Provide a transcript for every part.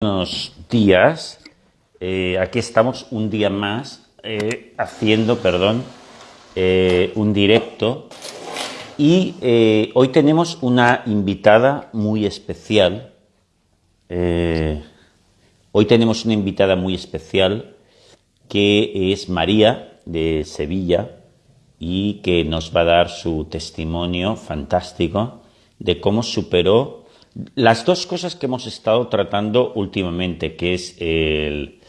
buenos días. Eh, aquí estamos un día más eh, haciendo, perdón, eh, un directo. Y hoy tenemos una invitada muy especial. hoy tenemos una invitada muy especial que es María de Sevilla y que nos va a dar su testimonio fantástico de cómo superó las dos cosas que hemos estado tratando últimamente, que es el,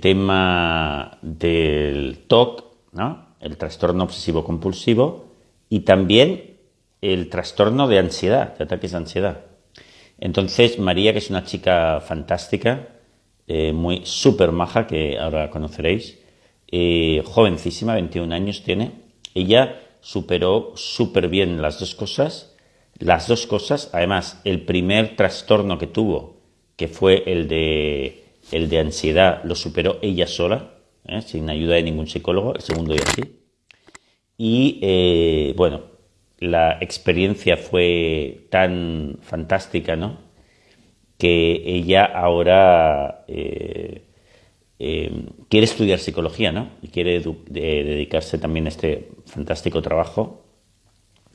tema del TOC, ¿no? el trastorno obsesivo compulsivo, y también el trastorno de ansiedad, de ataques de ansiedad. Entonces, María, que es una chica fantástica, eh, muy súper maja, que ahora conoceréis, eh, jovencísima, 21 años tiene, ella superó súper bien las dos cosas las dos cosas, además, el primer trastorno que tuvo, que fue el de, el de ansiedad, lo superó ella sola, ¿eh? sin ayuda de ningún psicólogo, el segundo y así. Y eh, bueno, la experiencia fue tan fantástica, ¿no? Que ella ahora eh, quiere estudiar psicología, ¿no? Y quiere dedicarse también a este fantástico trabajo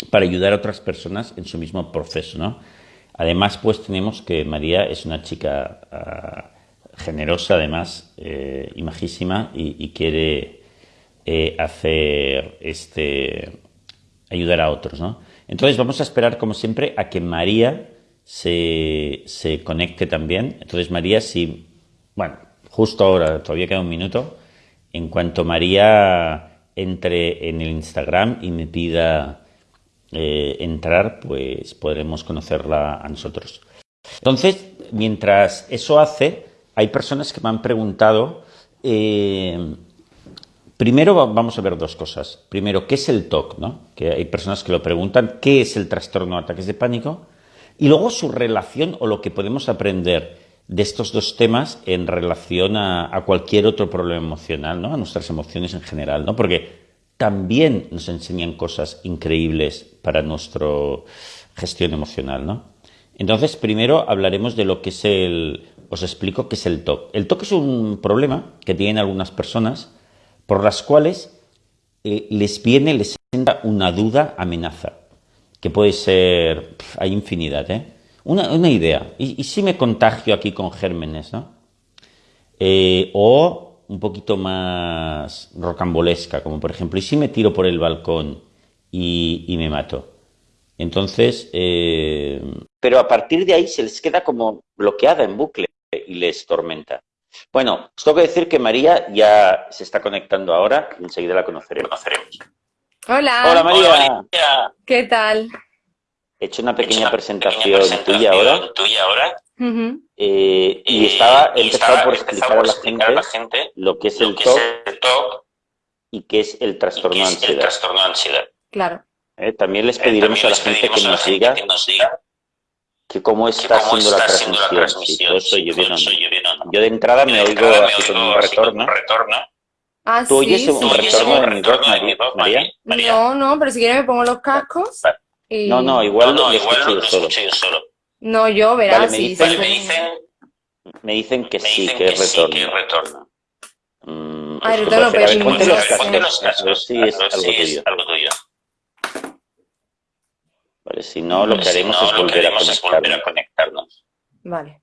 para ayudar a otras personas en su mismo proceso, ¿no? Además, pues tenemos que María es una chica ah, generosa, además, eh, y majísima, y, quiere eh, hacer este ayudar a otros, ¿no? Entonces vamos a esperar, como siempre, a que María se, se conecte también. Entonces, María, si, bueno, justo ahora, todavía queda un minuto, en cuanto María entre en el Instagram y me pida eh, entrar, pues podremos conocerla a nosotros. Entonces, mientras eso hace, hay personas que me han preguntado, eh, primero vamos a ver dos cosas. Primero, ¿qué es el TOC? ¿no? Que hay personas que lo preguntan, ¿qué es el trastorno de ataques de pánico? Y luego su relación o lo que podemos aprender de estos dos temas en relación a, a cualquier otro problema emocional, ¿no? a nuestras emociones en general, ¿no? Porque también nos enseñan cosas increíbles para nuestra gestión emocional, ¿no? Entonces, primero hablaremos de lo que es el... Os explico qué es el TOC. El TOC es un problema que tienen algunas personas por las cuales eh, les viene, les entra una duda amenaza, que puede ser... hay infinidad, ¿eh? Una, idea. ¿Y, si me contagio aquí con gérmenes, no? Eh, o un poquito más rocambolesca, como por ejemplo, ¿y si me tiro por el balcón y, me mato? Entonces, eh, pero a partir de ahí se les queda como bloqueada en bucle y les tormenta. Bueno, os tengo que decir que María ya se está conectando ahora, enseguida la conoceremos. Hola. Hola María. ¿Qué tal? He hecho una pequeña, presentación, tuya ahora. Eh, y, estaba empezado por explicar, a, la gente lo que es el TOC y qué es el trastorno de ansiedad. Claro. Eh, también les pediremos a la gente que nos diga que cómo está haciendo la transmisión, si yo, yo de entrada me oigo así con un retorno. Ah, ¿Tú oyes un retorno de mi voz, María? No, no, pero si quieres me pongo los cascos. No, no, igual, lo, escucho yo solo. No, yo, verás. Vale, me, dicen, me, dicen, me dicen que sí, que, que retorna. Sí, que. Mm, ah, retorno, pero ponte los cascos, sí es, algo, tuyo. algo tuyo. Vale, si no, lo que haremos, no, es, volver es, volver a conectarnos. Vale.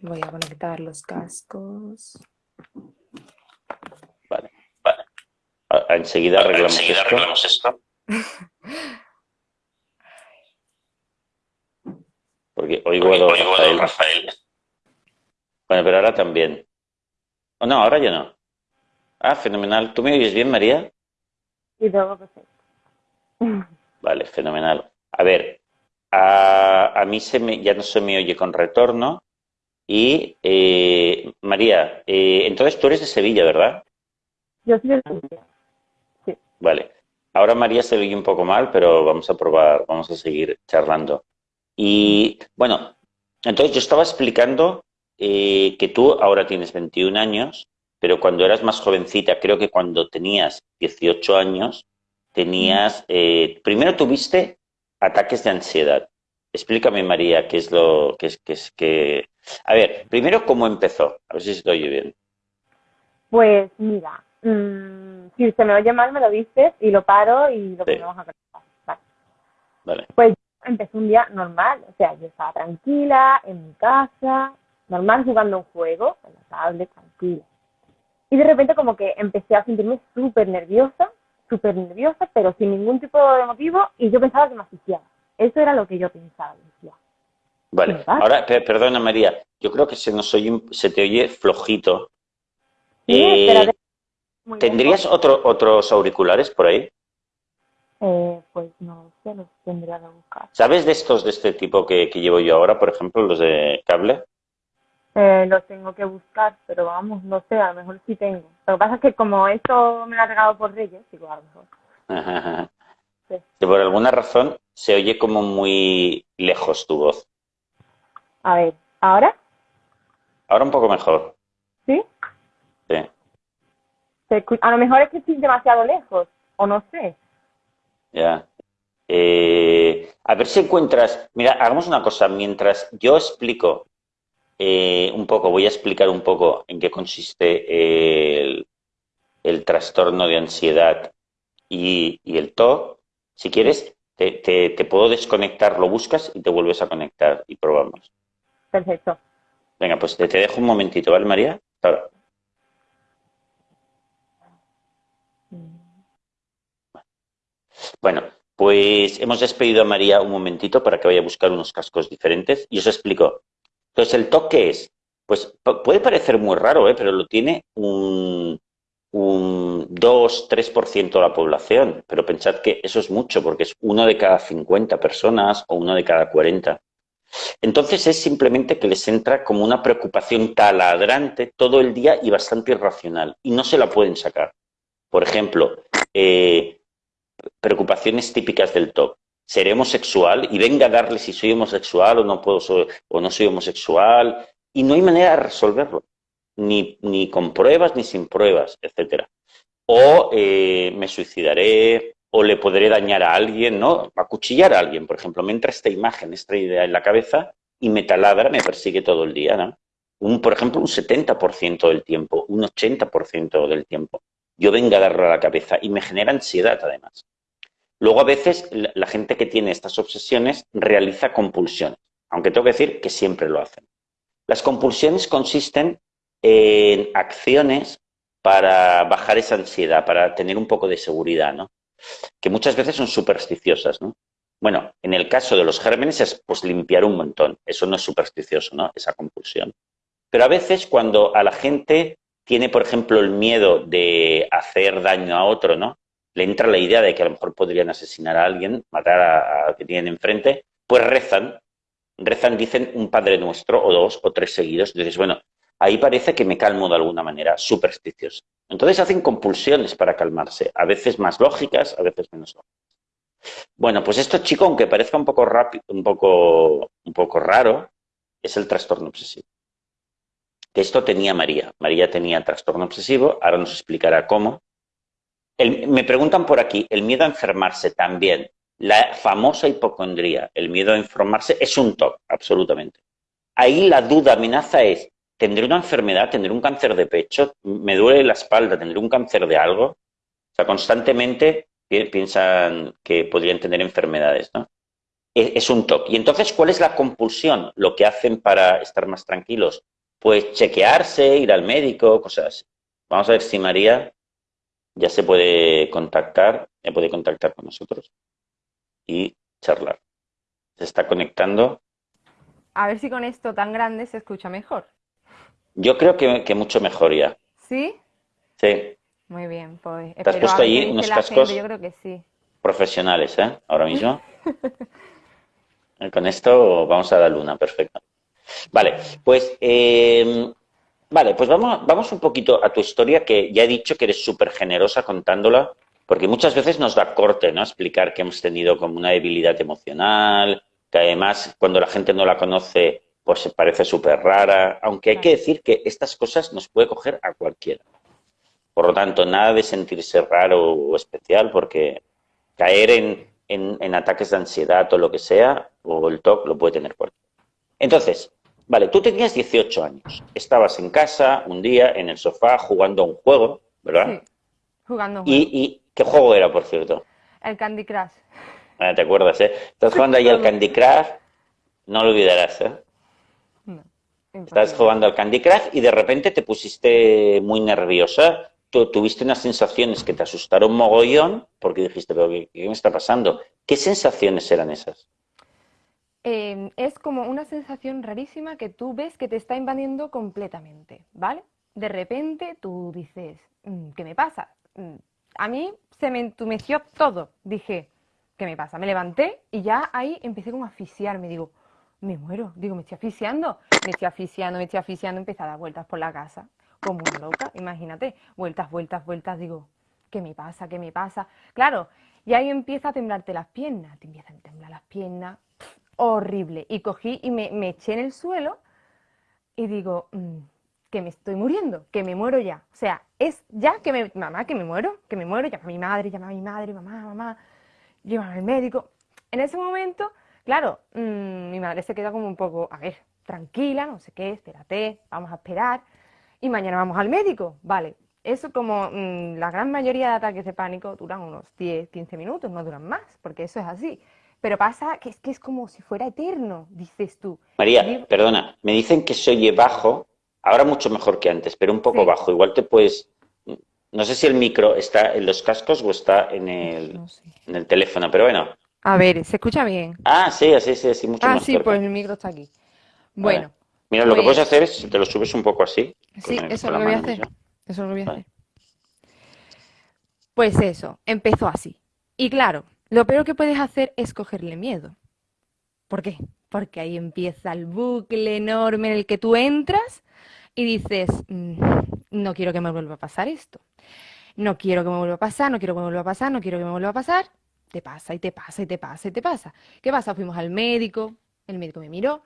Voy a conectar los cascos. Vale, vale. enseguida arreglamos enseguida esto. Arreglamos esto. Porque oigo, oigo a Rafael. Bueno, pero ahora también. Oh, no, ahora ya no. Ah, fenomenal. ¿Tú me oyes bien, María? Sí, todo perfecto. Vale, fenomenal. A ver, a, a mí se me, ya no se me oye con retorno. Y, eh, María, eh, entonces tú eres de Sevilla, ¿verdad? Yo soy de Sevilla, sí. Vale. Ahora María se oye un poco mal, pero vamos a probar, vamos a seguir charlando. Y bueno, entonces yo estaba explicando eh, que tú ahora tienes 21 años, pero cuando eras más jovencita, creo que cuando tenías 18 años, tenías, eh, primero tuviste ataques de ansiedad explícame, María, qué es lo que es que es que. A ver, primero, ¿cómo empezó? A ver si estoy bien. Pues mira, mm, si se me oye mal, me lo dices y lo paro y lo Sí. ponemos a conectar. Vale. Vale. Pues empecé un día normal, o sea, yo estaba tranquila en mi casa, normal jugando un juego, en la tablet, tranquila. Y de repente como que empecé a sentirme súper nerviosa, súper nerviosa, pero sin ningún tipo de motivo, y yo pensaba que me asfixiaba. Eso era lo que yo pensaba, decía. Vale. Ahora, pe- perdona, María. Yo creo que se nos oye, se te oye flojito. Sí, Eh, ¿Tendrías lejos. otro, otros auriculares por ahí? Eh, pues no sé, los tendría que buscar. ¿Sabes de estos de este tipo que, que llevo yo ahora, por ejemplo, los de cable? Eh, los tengo que buscar, pero vamos, no sé, a lo mejor sí tengo. Lo que pasa es que como esto me lo ha regalado por Reyes, digo, a lo mejor. Sí. Que por alguna razón se oye como muy lejos tu voz. A ver, ¿ahora? Ahora un poco mejor. ¿Sí? Sí. A lo mejor es que estoy demasiado lejos, o no sé. Ya. Eh, a ver si encuentras. Mira, hagamos una cosa. Mientras yo explico eh, un poco, voy a explicar un poco en qué consiste el, el trastorno de ansiedad y, y el TOC. Si quieres, te, te- te puedo desconectar, lo buscas y te vuelves a conectar y probamos. Perfecto. Venga, pues te, te dejo un momentito, ¿vale, María? Hasta ahora. Bueno, pues hemos despedido a María un momentito para que vaya a buscar unos cascos diferentes y os explico. Entonces, ¿el TOC qué es? Pues pu- puede parecer muy raro, ¿eh? pero lo tiene un, un 2-3% de la población. Pero pensad que eso es mucho, porque es uno de cada 50 personas o uno de cada 40. Entonces es simplemente que les entra como una preocupación taladrante todo el día y bastante irracional y no se la pueden sacar. Por ejemplo, eh, preocupaciones típicas del TOC. Seré homosexual y venga a darle si soy homosexual o no puedo o no soy homosexual y no hay manera de resolverlo, ni, ni con pruebas ni sin pruebas, etcétera. O eh, me suicidaré, o le podré dañar a alguien, ¿no? Acuchillar a alguien, por ejemplo, me entra esta imagen, esta idea en la cabeza y me taladra, me persigue todo el día, ¿no? Un, por ejemplo, un 70% del tiempo, un 80% del tiempo. Yo venga a darle a la cabeza y me genera ansiedad, además. Luego, a veces, la, gente que tiene estas obsesiones realiza compulsiones, aunque tengo que decir que siempre lo hacen. Las compulsiones consisten en acciones para bajar esa ansiedad, para tener un poco de seguridad, ¿no? Que muchas veces son supersticiosas, ¿no? Bueno, en el caso de los gérmenes es pues limpiar un montón. Eso no es supersticioso, ¿no? Esa compulsión. Pero a veces cuando a la gente tiene, por ejemplo, el miedo de hacer daño a otro, ¿no? Le entra la idea de que a lo mejor podrían asesinar a alguien, matar a- al que tienen enfrente, pues rezan, rezan, dicen un Padre Nuestro o dos o tres seguidos. Entonces, bueno, ahí parece que me calmo de alguna manera, supersticioso. Entonces hacen compulsiones para calmarse, a veces más lógicas, a veces menos lógicas. Bueno, pues esto, chico, aunque parezca un poco rápido, un poco, un poco raro, es el trastorno obsesivo. Que esto tenía María. María tenía trastorno obsesivo, ahora nos explicará cómo. Me preguntan por aquí, el miedo a enfermarse también. La famosa hipocondría, el miedo a enfermarse, es un TOC, absolutamente. Ahí la duda, amenaza es, ¿tendré una enfermedad? ¿Tendré un cáncer de pecho? ¿Me duele la espalda? ¿Tendré un cáncer de algo? O sea, constantemente pi- piensan que podrían tener enfermedades, ¿no? E- Es un TOC. Y entonces, ¿cuál es la compulsión? Lo que hacen para estar más tranquilos. Pues chequearse, ir al médico, cosas así. Vamos a ver si María ya se puede contactar, ya puede contactar con nosotros y charlar. Se está conectando. A ver si con esto tan grande se escucha mejor. Yo creo que, que mucho mejor ya. ¿Sí? Sí, Muy bien, pues ¿Te has puesto ahí unos cascos? gente, Yo creo que sí. profesionales, ¿eh? Ahora mismo. Con esto vamos a la luna, perfecto. Vale, pues eh, vale, pues vamos, vamos un poquito a tu historia, que ya he dicho que eres súper generosa contándola, porque muchas veces nos da corte, ¿no? Explicar que hemos tenido como una debilidad emocional, que además cuando la gente no la conoce, pues se parece súper rara, aunque hay que decir que estas cosas nos puede coger a cualquiera. Por lo tanto, nada de sentirse raro o especial, porque caer en en, ataques de ansiedad o lo que sea, o el TOC lo puede tener cualquiera. Entonces, vale, tú tenías 18 años, estabas en casa un día en el sofá jugando a un juego, ¿verdad? Sí, jugando a un ¿Y, juego. ¿Y qué juego era, por cierto? El Candy Crush. Ah, ¿Te acuerdas, eh? Estás jugando ahí al Candy Crush, no lo olvidarás, ¿eh? No, Estás jugando al Candy Crush y de repente te pusiste muy nerviosa. Tú tuviste unas sensaciones que te asustaron mogollón porque dijiste, pero ¿qué, qué me está pasando? ¿Qué sensaciones eran esas? Eh, es como una sensación rarísima que tú ves que te está invadiendo completamente, ¿vale? De repente tú dices, "Mm, ¿qué me pasa? Mm, A mí se me entumeció todo. Dije, ¿qué me pasa? Me levanté y ya ahí empecé como a asfixiarme. Digo, me muero. Digo, me estoy asfixiando. Me estoy asfixiando, me estoy asfixiando. Empecé a dar vueltas por la casa como una loca, imagínate. Vueltas, vueltas, vueltas. Digo, ¿qué me pasa? ¿Qué me pasa? Claro, y ahí empieza a temblarte las piernas. Te empiezan a temblar las piernas. Horrible. Y cogí y me, eché en el suelo y digo, mm, que me estoy muriendo, que me muero ya. O sea, es ya que me, mamá, que me muero, que me muero, llama a mi madre, llama a mi madre, mamá, mamá, llévame al médico. En ese momento, claro, mm, mi madre se queda como un poco, a ver, tranquila, no sé qué, espérate, vamos a esperar y mañana vamos al médico. Vale, eso como mm, la gran mayoría de ataques de pánico duran unos 10, 15 minutos, no duran más, porque eso es así. Pero pasa que es que es como si fuera eterno, dices tú. María, Digo- perdona, me dicen que se oye bajo, ahora mucho mejor que antes, pero un poco Sí. bajo. Igual te puedes... No sé si el micro está en los cascos o está en el, No sé. en el teléfono, pero bueno. A ver, ¿se escucha bien? Ah, sí, así, sí, sí, mucho Ah, más sí, cerca. pues el micro está aquí. Bueno, Mira, lo que pues- puedes hacer es, te lo subes un poco así. sí, con el- eso con lo la voy a hacer. Eso lo voy a hacer. Pues eso, empezó así. Y claro, lo peor que puedes hacer es cogerle miedo. ¿Por qué? Porque ahí empieza el bucle enorme en el que tú entras y dices, "Mm, no quiero que me vuelva a pasar esto. No quiero que me vuelva a pasar, no quiero que me vuelva a pasar, no quiero que me vuelva a pasar. Te pasa y te pasa y te pasa y te pasa. ¿Qué pasa? Fuimos al médico, el médico me miró,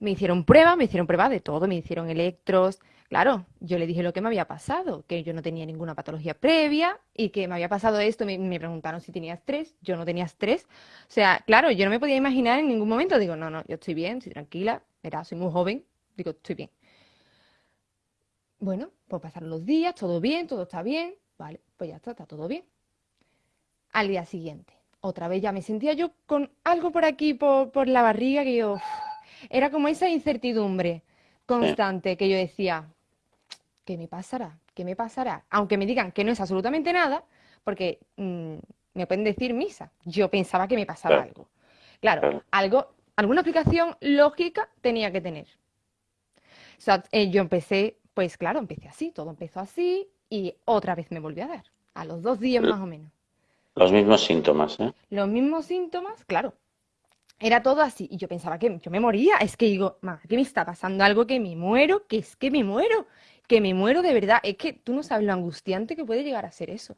me hicieron pruebas, me hicieron pruebas de todo, me hicieron electros. Claro, yo le dije lo que me había pasado, que yo no tenía ninguna patología previa y que me había pasado esto. Me, me preguntaron si tenía estrés, yo no tenía estrés. O sea, claro, yo no me podía imaginar en ningún momento. Digo, no, no, yo estoy bien, estoy tranquila, verá, soy muy joven. Digo, estoy bien. Bueno, pues pasaron los días, todo bien, todo está bien. Vale, pues ya está, está todo bien. Al día siguiente, otra vez ya me sentía yo con algo por aquí, por, por la barriga, que yo... uf, era como esa incertidumbre constante que yo decía, ¿qué me pasará? ¿Qué me pasará? Aunque me digan que no es absolutamente nada, porque mm, me pueden decir misa. Yo pensaba que me pasaba Claro. algo. Claro, Claro. algo, alguna explicación lógica tenía que tener. O sea, eh, yo empecé, pues claro, empecé así, todo empezó así y otra vez me volvió a dar, a los dos días más o menos. Los mismos síntomas, ¿eh? Los mismos síntomas, claro. Era todo así. Y yo pensaba que yo me moría. Es que digo, mamá, ¿qué me está pasando? Algo que me muero, que es que me muero, que me muero de verdad. Es que tú no sabes lo angustiante que puede llegar a ser eso.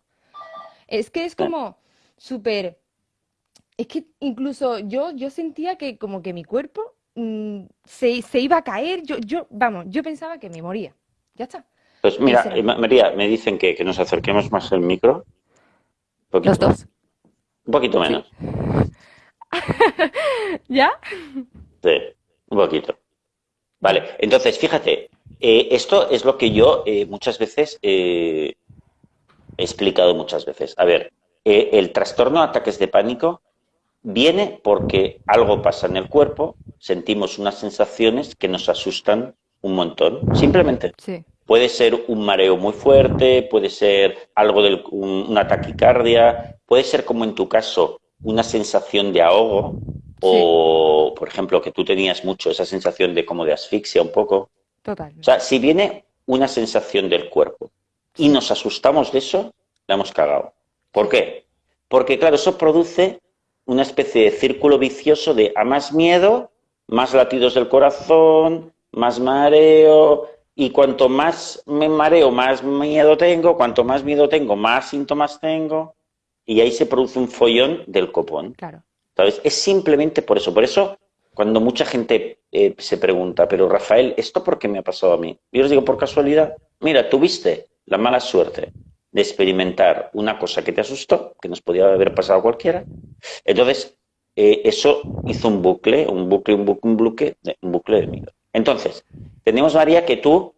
Es que es como súper. Es que incluso yo, yo sentía que como que mi cuerpo mm, se, se iba a caer. Yo, yo, vamos, yo pensaba que me moría. Ya está. Pues mira, eh, Ma- María, me dicen que, que nos acerquemos más el micro. Poquito, Los dos. un poquito Sí. menos. ¿Ya? Sí, un poquito. Vale, entonces, fíjate, eh, esto es lo que yo eh, muchas veces eh, he explicado muchas veces. A ver, eh, el trastorno de ataques de pánico viene porque algo pasa en el cuerpo, sentimos unas sensaciones que nos asustan un montón, simplemente. Sí. Puede ser un mareo muy fuerte, puede ser algo un- una taquicardia, puede ser como en tu caso una sensación de ahogo o, por ejemplo, que tú tenías mucho esa sensación de como de asfixia un poco. Totalmente. O sea, si viene una sensación del cuerpo y nos asustamos de eso, la hemos cagado. ¿Por qué? Porque, claro, eso produce una especie de círculo vicioso de a más miedo, más latidos del corazón, más mareo, y cuanto más me mareo, más miedo tengo, cuanto más miedo tengo, más síntomas tengo, y ahí se produce un follón del copón. Claro. ¿Sabes? Es simplemente por eso. Por eso, cuando mucha gente eh, se pregunta, pero Rafael, ¿esto por qué me ha pasado a mí? Yo les digo, por casualidad. Mira, tuviste la mala suerte de experimentar una cosa que te asustó, que nos podía haber pasado a cualquiera. Entonces, eh, eso hizo un bucle, un bucle, un bucle, un bucle, un bucle de miedo. Entonces, tenemos, María, que tú,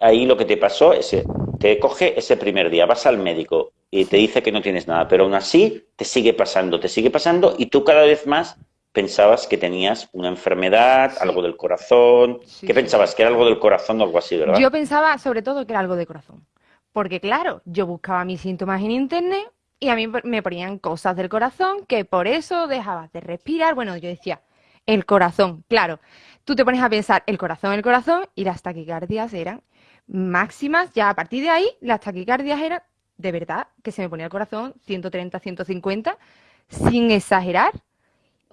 ahí lo que te pasó es, te coge ese primer día, vas al médico y te dice que no tienes nada, pero aún así te sigue pasando, te sigue pasando y tú cada vez más pensabas que tenías una enfermedad, algo del corazón. ¿Qué pensabas? ¿Que era algo del corazón o algo así, verdad? Yo pensaba sobre todo que era algo de corazón. Porque claro, yo buscaba mis síntomas en internet y a mí me ponían cosas del corazón que por eso dejabas de respirar. Bueno, yo decía, el corazón, claro. Tú te pones a pensar el corazón, el corazón y las taquicardias eran máximas. Ya a partir de ahí, las taquicardias eran de verdad que se me ponía el corazón 130, 150, sin exagerar.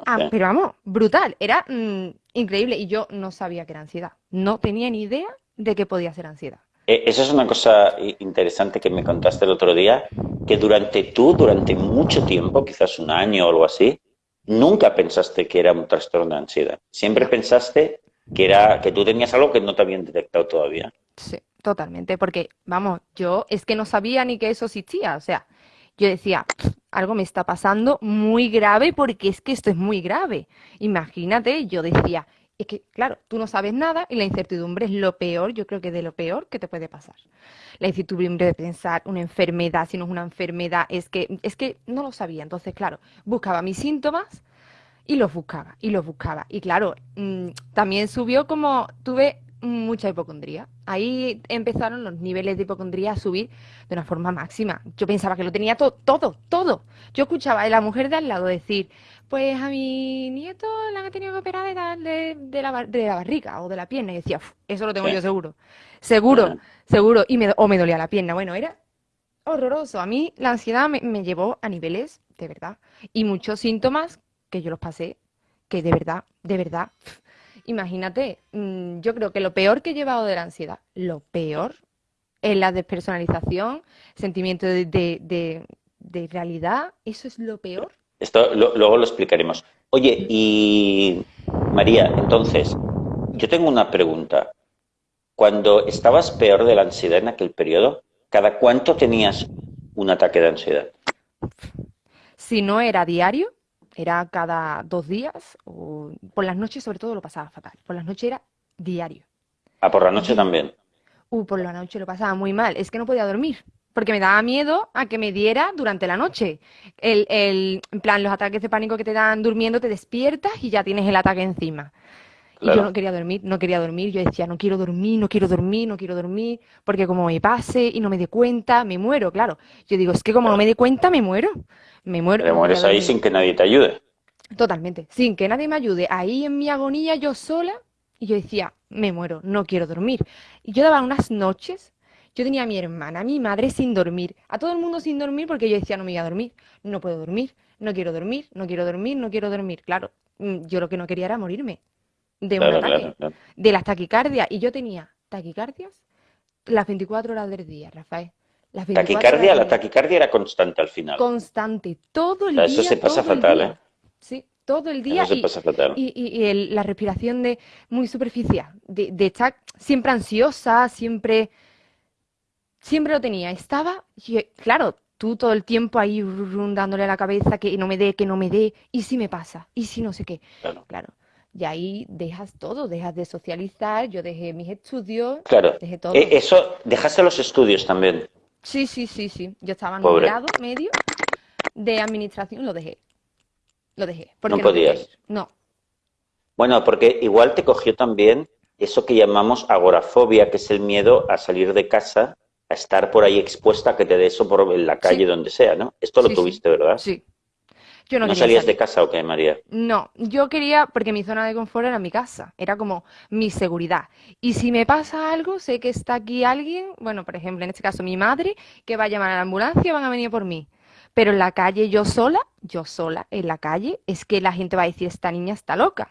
Ah, pero vamos, brutal, era mm, increíble y yo no sabía que era ansiedad. No tenía ni idea de que podía ser ansiedad. Eh, eso es una cosa interesante que me contaste el otro día, que durante tú, durante mucho tiempo, quizás un año o algo así, nunca pensaste que era un trastorno de ansiedad. Siempre pensaste que era que tú tenías algo que no te habían detectado todavía. Sí, totalmente, porque vamos, yo es que no sabía ni que eso existía, o sea, yo decía, algo me está pasando muy grave porque es que esto es muy grave. Imagínate, yo decía, es que, claro, tú no sabes nada y la incertidumbre es lo peor, yo creo que de lo peor que te puede pasar. La incertidumbre de pensar una enfermedad, si no es una enfermedad, es que, es que no lo sabía. Entonces, claro, buscaba mis síntomas y los buscaba, y los buscaba. Y claro, mm, también subió como tuve mucha hipocondría. Ahí empezaron los niveles de hipocondría a subir de una forma máxima. Yo pensaba que lo tenía todo, todo, todo. Yo escuchaba a la mujer de al lado decir, pues a mi nieto le han tenido que operar de, de, la, de la barriga o de la pierna. Y decía, eso lo tengo yo seguro. Seguro, seguro. Y me, o me dolía la pierna. Bueno, era horroroso. A mí la ansiedad me, me llevó a niveles, de verdad. Y muchos síntomas que yo los pasé, que de verdad, de verdad, imagínate, mm, yo creo que lo peor que he llevado de la ansiedad, lo peor es la despersonalización, sentimiento de, de, de realidad, eso es lo peor esto luego lo explicaremos. Oye, y María, entonces, yo tengo una pregunta. Cuando estabas peor de la ansiedad en aquel periodo, ¿cada cuánto tenías un ataque de ansiedad? Si no era diario, era cada dos días, o por las noches sobre todo lo pasaba fatal. Por las noches era diario. Ah, por la noche también. Uh, por la noche lo pasaba muy mal. Es que no podía dormir porque me daba miedo a que me diera durante la noche. El, el, en plan, los ataques de pánico que te dan durmiendo, te despiertas y ya tienes el ataque encima. Y yo no quería dormir, no quería dormir. Yo decía, no quiero dormir, no quiero dormir, no quiero dormir, porque como me pase y no me dé cuenta, me muero, claro. Yo digo, es que como no me dé cuenta, me muero. Me muero. Te mueres ahí sin que nadie te ayude. Totalmente, sin que nadie me ayude. Ahí en mi agonía, yo sola, y yo decía, me muero, no quiero dormir. Y yo daba unas noches yo tenía a mi hermana, a mi madre sin dormir, a todo el mundo sin dormir porque yo decía no me iba a dormir, no puedo dormir, no quiero dormir, no quiero dormir, no quiero dormir. Claro, mm, yo lo que no quería era morirme de un ataque, de las taquicardias. Y yo tenía taquicardias las 24 horas del día, Rafael. Las taquicardia, la taquicardia era constante al final. Constante, todo el día. Eso se pasa fatal, ¿eh? Sí, todo el día. Eso se pasa fatal. Y, y, la respiración de muy superficial, de, de estar siempre ansiosa, siempre siempre lo tenía. Estaba, claro, tú todo el tiempo ahí dándole a la cabeza que no me dé, que no me dé, y si me pasa, y si no sé qué. Claro. Y ahí dejas todo, dejas de socializar, yo dejé mis estudios, claro. dejé todo. Eh, eso, dejaste los estudios también. Sí, sí, sí, sí. Yo estaba en un grado medio de administración, lo dejé. Lo dejé. no podías. No. Bueno, porque igual te cogió también eso que llamamos agorafobia, que es el miedo a salir de casa a estar por ahí expuesta a que te dé eso por en la calle, donde sea, ¿no? Esto lo tuviste, ¿verdad? Sí. Yo no, ¿No salías de casa o qué, María? No, yo quería, porque mi zona de confort era mi casa, era como mi seguridad. Y si me pasa algo, sé que está aquí alguien, bueno, por ejemplo, en este caso mi madre, que va a llamar a la ambulancia, van a venir por mí. Pero en la calle yo sola, yo sola, en la calle, es que la gente va a decir, esta niña está loca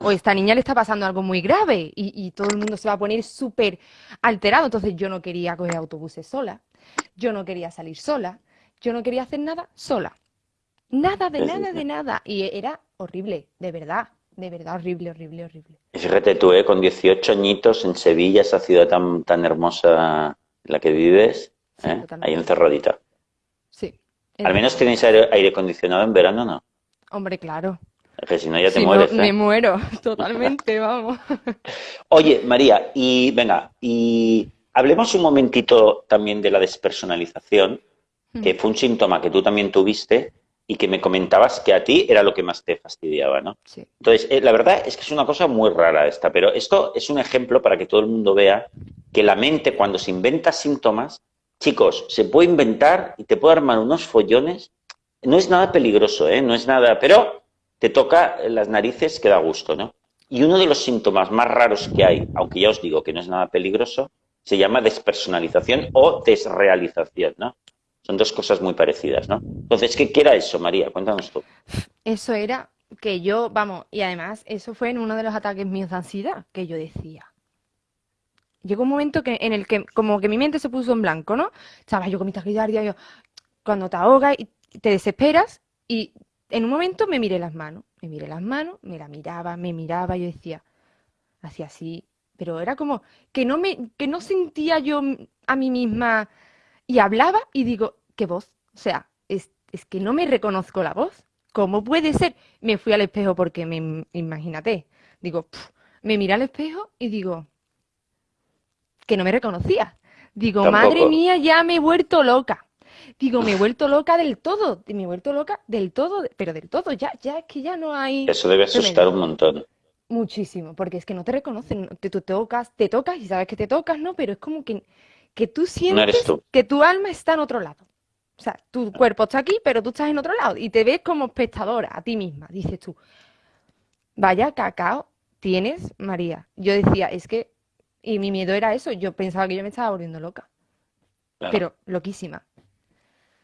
o esta niña le está pasando algo muy grave y, todo el mundo se va a poner súper alterado. Entonces yo no quería coger autobuses sola, yo no quería salir sola, yo no quería hacer nada sola. Nada, de nada, de nada. Y era horrible, de verdad, de verdad, horrible, horrible, horrible. Y fíjate tú, ¿eh? con 18 añitos en Sevilla, esa ciudad tan, tan hermosa en la que vives, ¿eh? Ahí encerradita. Sí. Al menos tenéis aire, aire acondicionado en verano, ¿no? Hombre, claro. Es que si no ya te Si no, mueres, ¿eh? me muero totalmente, vamos. Oye, María, y venga, y hablemos un momentito también de la despersonalización, que fue un síntoma que tú también tuviste y que me comentabas que a ti era lo que más te fastidiaba, ¿no? Sí. Entonces, eh, la verdad es que es una cosa muy rara esta, pero esto es un ejemplo para que todo el mundo vea que la mente cuando se inventa síntomas, chicos, se puede inventar y te puede armar unos follones. No es nada peligroso, ¿eh? No es nada, pero te toca las narices que da gusto, ¿no? Y uno de los síntomas más raros que hay, aunque ya os digo que no es nada peligroso, se llama despersonalización o desrealización, ¿no? Son dos cosas muy parecidas, ¿no? Entonces, ¿qué, era eso, María? Cuéntanos tú. Eso era que yo, vamos, y además eso fue en uno de los ataques míos de ansiedad, que yo decía. Llegó un momento en el que como que mi mente se puso en blanco, ¿no? Estaba yo con mi taquicardia, yo, cuando te ahogas y te desesperas y en un momento me miré las manos, me miré las manos, me la miraba, me miraba, yo decía, hacía así, pero era como que no me, que no sentía yo a mí misma y hablaba y digo, ¿qué voz? O sea, es, es que no me reconozco la voz. ¿Cómo puede ser? Me fui al espejo porque me imagínate, digo, me miré al espejo y digo que no me reconocía. Digo, Tampoco. madre mía, ya me he vuelto loca. Digo, me he vuelto loca del todo, me he vuelto loca del todo, pero del todo, ya, ya es que ya no hay Eso debe asustar un montón. Muchísimo, porque es que no te reconocen, te, tú tocas, te tocas y sabes que te tocas, ¿no? Pero es como que, que tú No sientes tú. que tu alma está en otro lado. O sea, tu cuerpo está aquí, pero tú estás en otro lado y te ves como espectadora a ti misma. Dices tú, vaya cacao tienes, María. Yo decía, es que, y mi miedo era eso, yo pensaba que yo me estaba volviendo loca, Claro. pero loquísima.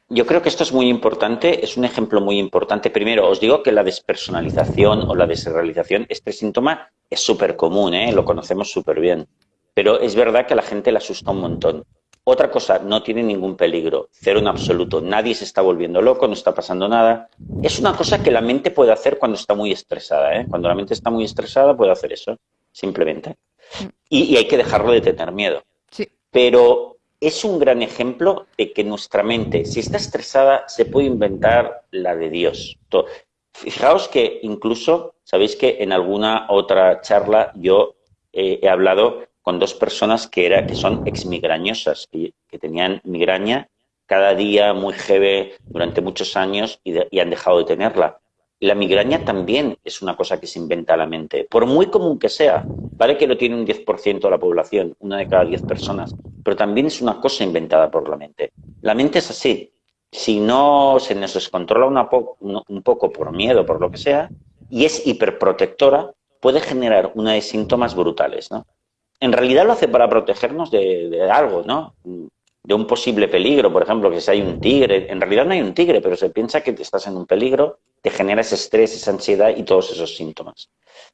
Yo creo que esto es muy importante, es un ejemplo muy importante. Primero, os digo que la despersonalización o la desrealización, este síntoma es súper común, ¿eh? lo conocemos súper bien. Pero es verdad que a la gente le asusta un montón. Otra cosa, no tiene ningún peligro, cero en absoluto. Nadie se está volviendo loco, no está pasando nada. Es una cosa que la mente puede hacer cuando está muy estresada. ¿eh? Cuando la mente está muy estresada puede hacer eso, simplemente. Y, y hay que dejarlo de tener miedo Sí, pero es un gran ejemplo de que nuestra mente, si está estresada, se puede inventar la de Dios. Fijaos que incluso, sabéis que en alguna otra charla yo eh, he hablado con dos personas que, era, que son exmigrañosas, que, que tenían migraña cada día muy heavy durante muchos años y, han dejado de tenerla. La migraña también es una cosa que se inventa la mente, por muy común que sea. Vale que lo tiene un 10% de la población, una de cada 10 personas, pero también es una cosa inventada por la mente. La mente es así. Si no se nos descontrola una po- un poco por miedo, por lo que sea, y es hiperprotectora, puede generar una de síntomas brutales, ¿no? En realidad lo hace para protegernos de, algo, ¿no? De un posible peligro, por ejemplo, que si hay un tigre. En realidad no hay un tigre, pero se piensa que te estás en un peligro, te genera ese estrés, esa ansiedad y todos esos síntomas.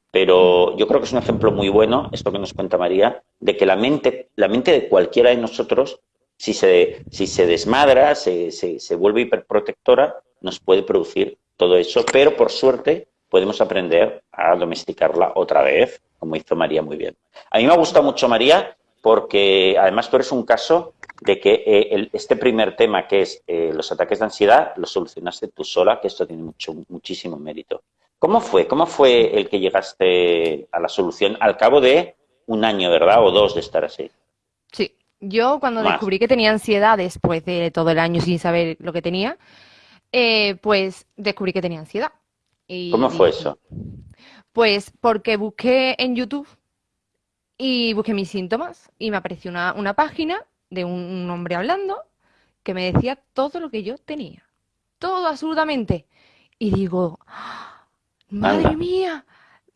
Pero yo creo que es un ejemplo muy bueno, esto que nos cuenta María, de que la mente, la mente de cualquiera de nosotros, si se, si se desmadra, se, se, se vuelve hiperprotectora, nos puede producir todo eso, pero por suerte podemos aprender a domesticarla otra vez, como hizo María muy bien. A mí me ha gustado mucho María porque además tú eres un caso de que eh, el- este primer tema, que es eh, los ataques de ansiedad, lo solucionaste tú sola, que esto tiene mucho, muchísimo mérito. ¿Cómo fue? ¿Cómo fue el que llegaste a la solución al cabo de un año, verdad? O dos de estar así. sí. Yo cuando Más. descubrí que tenía ansiedad después de todo el año sin saber lo que tenía, eh, pues descubrí que tenía ansiedad. Y ¿Cómo fue dije, eso? Pues porque busqué en YouTube y busqué mis síntomas y me apareció una, una página de un, un hombre hablando que me decía todo lo que yo tenía. Todo, absolutamente. Y digo, ¡ah! madre Anda. mía.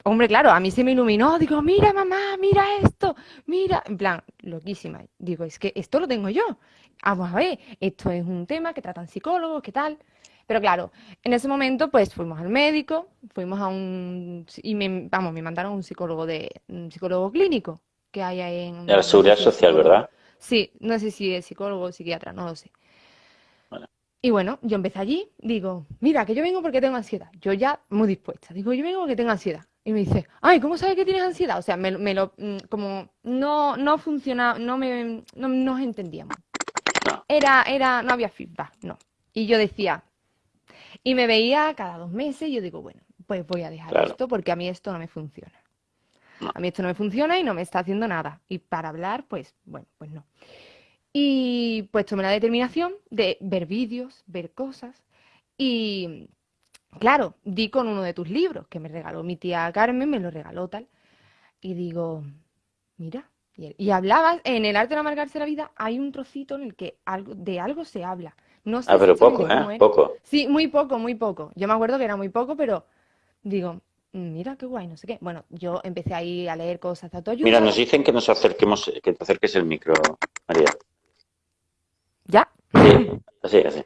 Hombre, claro, a mí se me iluminó. Digo, mira, mamá, mira esto. Mira, en plan, loquísima. Digo, es que esto lo tengo yo. Vamos a ver, esto es un tema que tratan psicólogos, ¿qué tal? Pero claro, en ese momento pues fuimos al médico, fuimos a un y me, vamos, me mandaron a un psicólogo de un psicólogo clínico que hay ahí en De la seguridad social. ¿verdad? Sí, no sé si es psicólogo o psiquiatra, no lo sé. Bueno. Y bueno, yo empecé allí, digo, mira, que yo vengo porque tengo ansiedad. Yo ya muy dispuesta. Digo, yo vengo porque tengo ansiedad. Y me dice, ay, ¿cómo sabes que tienes ansiedad? O sea, me, lo- me lo, mm, como no, no funciona, no me, no nos entendíamos. Era, era, no había feedback, no. Y yo decía, y me veía cada dos meses y yo digo, bueno, pues voy a dejar esto porque a mí esto no me funciona. A mí esto no me funciona y no me está haciendo nada. Y para hablar, pues, bueno, pues no. Y pues tomé la determinación de ver vídeos, ver cosas. Y claro, di con uno de tus libros que me regaló mi tía Carmen, me lo regaló tal. Y digo, mira, y, hablabas, en el arte de amargarse la vida hay un trocito en el que algo, de algo se habla. No sé ah, pero poco, ¿eh? Poco. Sí, muy poco, muy poco. Yo me acuerdo que era muy poco, pero digo, mm, mira qué guay, no sé qué. Bueno, yo empecé ahí a leer cosas de autoayuda. Mira, nos dicen que nos acerquemos, que te acerques el micro, María. ¿Ya? Sí, así, así.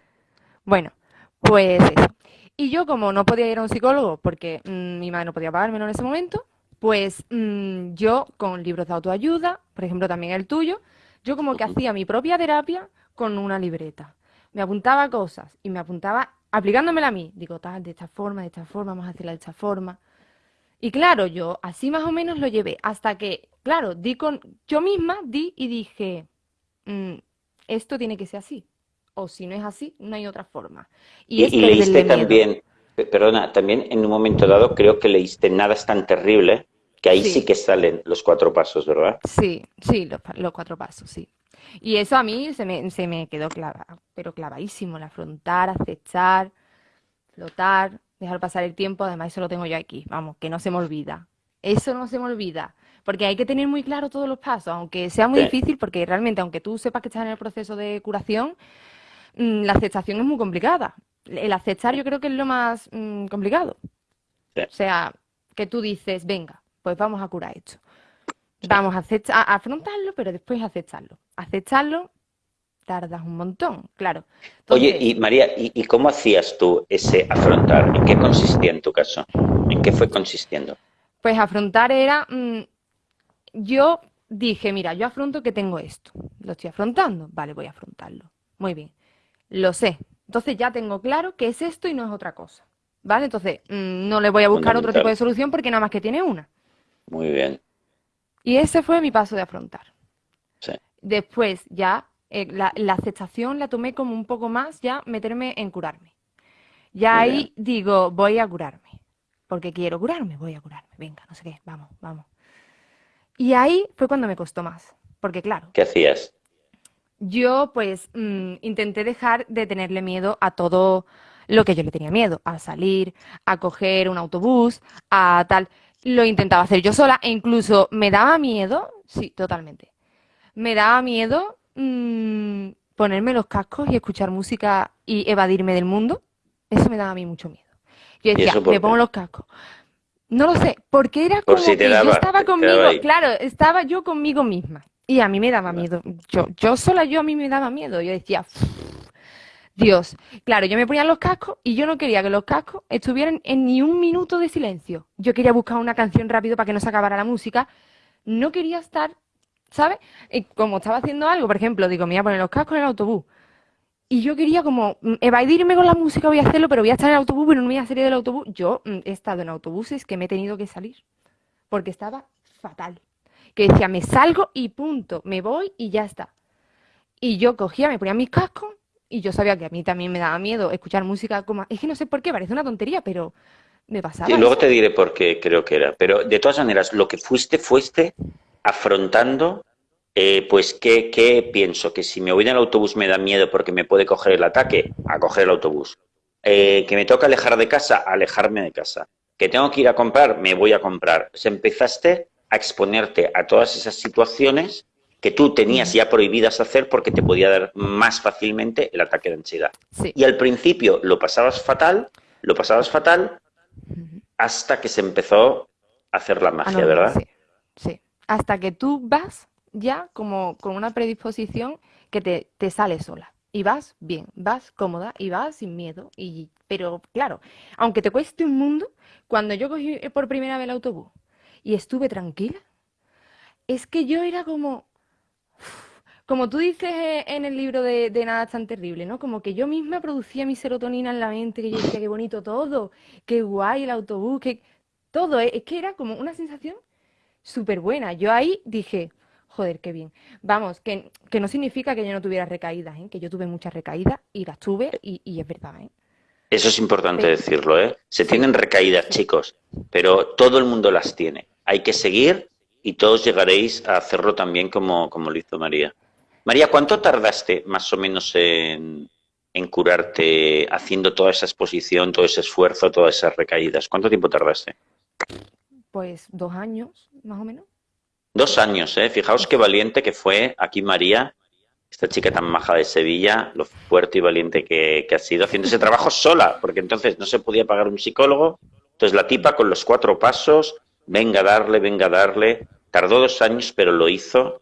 Bueno, pues eso. Y yo como no podía ir a un psicólogo porque mm, mi madre no podía pagármelo en ese momento, pues mm, yo con libros de autoayuda, por ejemplo también el tuyo, yo como que hacía mi propia terapia con una libreta. Me apuntaba cosas y me apuntaba aplicándomela a mí. Digo, tal, de esta forma, de esta forma, vamos a hacerla de esta forma. Y claro, yo así más o menos lo llevé hasta que, claro, di con, yo misma di y dije, mm, esto tiene que ser así. O si no es así, no hay otra forma. Y, y, leíste también, perdona, también en un momento dado creo que leíste Nada es tan terrible, que ahí sí, que salen los cuatro pasos, ¿verdad? Sí, sí, los, cuatro pasos, sí. Y eso a mí se me, se me quedó clavado, pero clavadísimo, el afrontar, acechar, flotar, dejar pasar el tiempo, además eso lo tengo yo aquí, vamos, que no se me olvida. Eso no se me olvida, porque hay que tener muy claro todos los pasos, aunque sea muy difícil, porque realmente, aunque tú sepas que estás en el proceso de curación, mm, la aceptación es muy complicada el aceptar yo creo que es lo más mm, complicado. O sea, que tú dices, venga, pues vamos a curar esto. Vamos a, a, afrontarlo, pero después aceptarlo. Aceptarlo tardas un montón, claro. Oye, y María, ¿y, cómo hacías tú ese afrontar? ¿En qué consistía en tu caso? ¿En qué fue consistiendo? Pues afrontar era, mm, yo dije, mira, yo afronto que tengo esto, lo estoy afrontando, vale, voy a afrontarlo. Muy bien, lo sé, entonces ya tengo claro que es esto y no es otra cosa. ¿Vale? Entonces mm, no le voy a buscar otro tipo de solución porque nada más que tiene una. Muy bien. Y ese fue mi paso de afrontar. Sí. Después ya eh, la, aceptación la tomé como un poco más ya meterme en curarme. Ya ahí digo, voy a curarme. Porque quiero curarme, voy a curarme. Venga, no sé qué, vamos, vamos. Y ahí fue cuando me costó más. Porque claro. ¿Qué hacías? yo pues mm, intenté dejar de tenerle miedo a todo lo que yo le tenía miedo, a salir, a coger un autobús, a tal. Lo intentaba hacer yo sola e incluso me daba miedo, sí, totalmente. Me daba miedo mm, ponerme los cascos y escuchar música y evadirme del mundo. Eso me daba a mí mucho miedo. Yo decía, me pongo los cascos. No lo sé, porque era como que yo estaba conmigo, claro, estaba yo conmigo misma. Y a mí me daba miedo. Yo, yo sola, yo a mí me daba miedo. Yo decía, Dios. Claro, yo me ponía los cascos y yo no quería que los cascos estuvieran en ni un minuto de silencio. Yo quería buscar una canción rápido para que no se acabara la música. No quería estar, ¿sabes? Y como estaba haciendo algo, por ejemplo, digo, me voy a poner los cascos en el autobús. Y yo quería como mm, evadirme con la música, voy a hacerlo, pero voy a estar en el autobús, pero no me voy a salir del autobús. Yo mm, he estado en autobuses que me he tenido que salir porque estaba fatal que decía, me salgo y punto, me voy y ya está. Y yo cogía, me ponía mis cascos y yo sabía que a mí también me daba miedo escuchar música como... Es que no sé por qué, parece una tontería, pero me pasaba. Y luego te diré por qué creo que era. Pero de todas maneras, lo que fuiste, fuiste afrontando, eh, pues, ¿qué, ¿qué, pienso? Que si me voy en el autobús me da miedo porque me puede coger el ataque, a coger el autobús. Eh, que me toca alejar de casa, alejarme de casa. Que tengo que ir a comprar, me voy a comprar. O empezaste a exponerte a todas esas situaciones que tú tenías ya prohibidas hacer porque te podía dar más fácilmente el ataque de ansiedad. Y al principio lo pasabas fatal, lo pasabas fatal, hasta que se empezó a hacer la magia, ¿verdad? Sí, sí. Hasta que tú vas ya como con una predisposición que te, te sale sola. Y vas bien, vas cómoda y vas sin miedo. Y, pero claro, aunque te cueste un mundo, cuando yo cogí por primera vez el autobús y estuve tranquila. Es que yo era como, como tú dices en el libro de, Nada tan terrible, ¿no? Como que yo misma producía mi serotonina en la mente, que yo decía, qué bonito todo, qué guay el autobús, que todo, es que era como una sensación súper buena. Yo ahí dije, joder, qué bien. Vamos, que, que no significa que yo no tuviera recaídas, ¿eh? que yo tuve muchas recaídas y las tuve y, y es verdad. ¿eh? Eso es importante decirlo, ¿eh? Se tienen recaídas, chicos, pero todo el mundo las tiene. Hay que seguir y todos llegaréis a hacerlo también como, como lo hizo María. María, ¿cuánto tardaste más o menos en, en curarte haciendo toda esa exposición, todo ese esfuerzo, todas esas recaídas? ¿Cuánto tiempo tardaste? Pues dos años, más o menos. Dos años, ¿eh? Fijaos qué valiente que fue aquí María, esta chica tan maja de Sevilla, lo fuerte y valiente que, ha sido, haciendo ese trabajo sola, porque entonces no se podía pagar un psicólogo. Entonces la tipa con los cuatro pasos, venga a darle, venga a darle. Tardó dos años, pero lo hizo.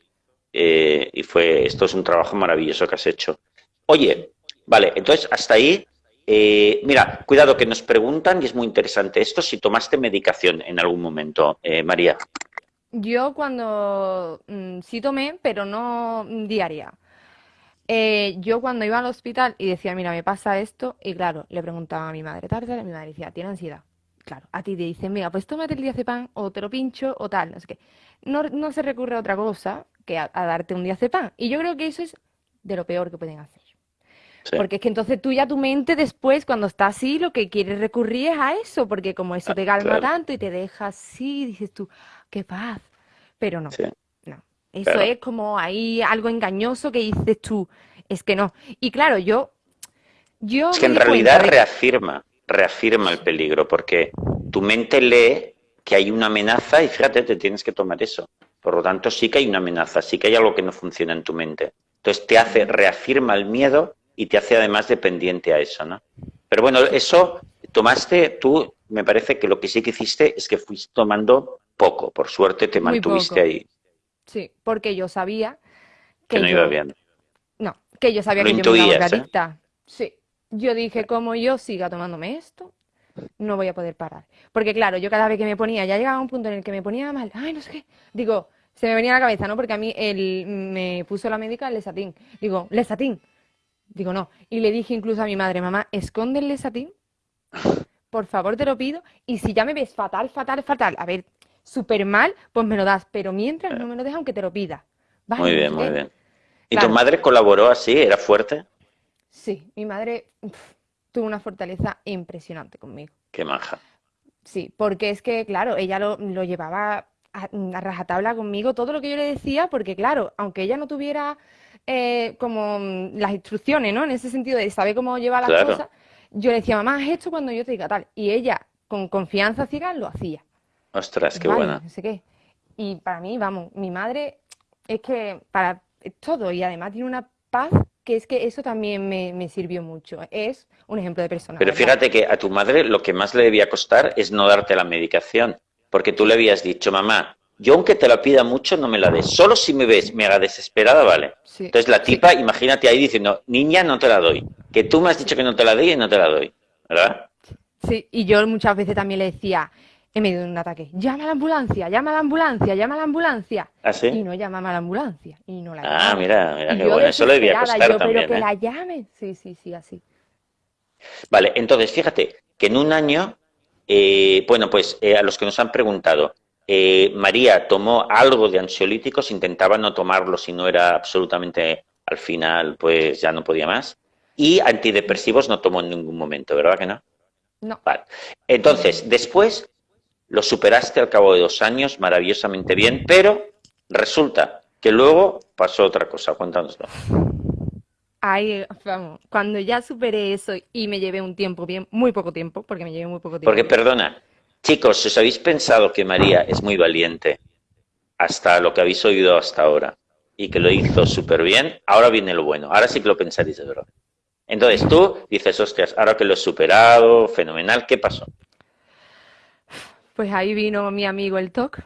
Eh, y fue, esto es un trabajo maravilloso que has hecho. Oye, vale, entonces hasta ahí eh, mira, cuidado que nos preguntan, y es muy interesante esto, si tomaste medicación en algún momento, eh, María. Yo cuando mm, sí tomé, pero no diaria. Eh, yo cuando iba al hospital y decía, mira, me pasa esto, y claro, le preguntaba a mi madre, tarde, y mi madre decía, tiene ansiedad. Claro, a ti te dicen, mira, pues tómate el diazepam o te lo pincho o tal, no sé qué. No, no se recurre a otra cosa que a, a darte un diazepam. Y yo creo que eso es de lo peor que pueden hacer. Porque es que entonces tú ya tu mente después, cuando está así, lo que quieres recurrir es a eso, porque como eso ah, te calma tanto y te deja así, dices tú, qué paz. Pero no, no. Eso es como ahí algo engañoso que dices tú, es que no. Y claro, yo... yo es que en realidad reafirma, reafirma el peligro, porque tu mente lee que hay una amenaza y fíjate, te tienes que tomar eso. Por lo tanto, sí que hay una amenaza, sí que hay algo que no funciona en tu mente. Entonces te hace, reafirma el miedo y te hace además dependiente a eso, ¿no? Pero bueno, eso tomaste, tú me parece que lo que sí que hiciste es que fuiste tomando poco, por suerte te mantuviste ahí. Sí, porque yo sabía que, no iba bien. No, que yo sabía que yo me iba a ¿eh? adicta. Sí, yo dije, como yo siga tomándome esto, no voy a poder parar. Porque claro, yo cada vez que me ponía, ya llegaba un punto en el que me ponía mal, ay, no sé qué, digo, se me venía a la cabeza, ¿no? Porque a mí él me puso la médica el lesatín. Digo, lesatín, Digo, no. Y le dije incluso a mi madre, mamá, escóndele satín, por favor te lo pido, y si ya me ves fatal, fatal, fatal, a ver, súper mal, pues me lo das, pero mientras no me lo dejas aunque te lo pida. muy bien, muy bien. ¿Y tu madre colaboró así? ¿Era fuerte? Sí, mi madre tuvo una fortaleza impresionante conmigo. Qué maja. Sí, porque es que, claro, ella lo, lo llevaba a, a, rajatabla conmigo, todo lo que yo le decía, porque, claro, aunque ella no tuviera eh, como mm, las instrucciones, ¿no? En ese sentido de saber cómo llevar las cosas, yo le decía, mamá, haz esto cuando yo te diga tal. Y ella, con confianza ciega, lo hacía. Ostras, qué buena. No sé qué. Y para mí, vamos, mi madre es que para todo y además tiene una paz que es que eso también me, sirvió mucho. Es un ejemplo de persona. Pero fíjate que a tu madre lo que más le debía costar es no darte la medicación, porque tú le habías dicho, mamá, yo aunque te la pida mucho, no me la des. Solo si me ves mega desesperada, vale. Entonces la tipa, imagínate ahí diciendo, niña, no te la doy. Que tú me has dicho que no te la doy y no te la doy. ¿Verdad? Sí, y yo muchas veces también le decía, en medio de un ataque, llama a la ambulancia, llama a la ambulancia, llama a la ambulancia. ¿Ah, sí? Y no llamaba a la ambulancia. Y no la ah, mira, mira qué bueno. Eso le debía costar yo, también. Pero que ¿eh? la llame. Sí, sí, sí, así. Vale, entonces fíjate que en un año, eh, bueno, pues eh, a los que nos han preguntado, eh, María tomó algo de ansiolíticos, intentaba no tomarlo si no era absolutamente, al final, pues ya no podía más. Y antidepresivos no tomó en ningún momento, ¿verdad que no? No. Vale. Entonces, después lo superaste al cabo de dos años maravillosamente bien, pero resulta que luego pasó otra cosa. Cuéntanoslo. Ahí, vamos, cuando ya superé eso y me llevé un tiempo bien, muy poco tiempo, porque me llevé muy poco tiempo. Porque, perdona, Chicos, si os habéis pensado que María es muy valiente hasta lo que habéis oído hasta ahora y que lo hizo súper bien, ahora viene lo bueno. Ahora sí que lo pensaréis de verdad. Entonces tú dices, hostias, ahora que lo he superado, fenomenal, ¿qué pasó? Pues ahí vino mi amigo el TOC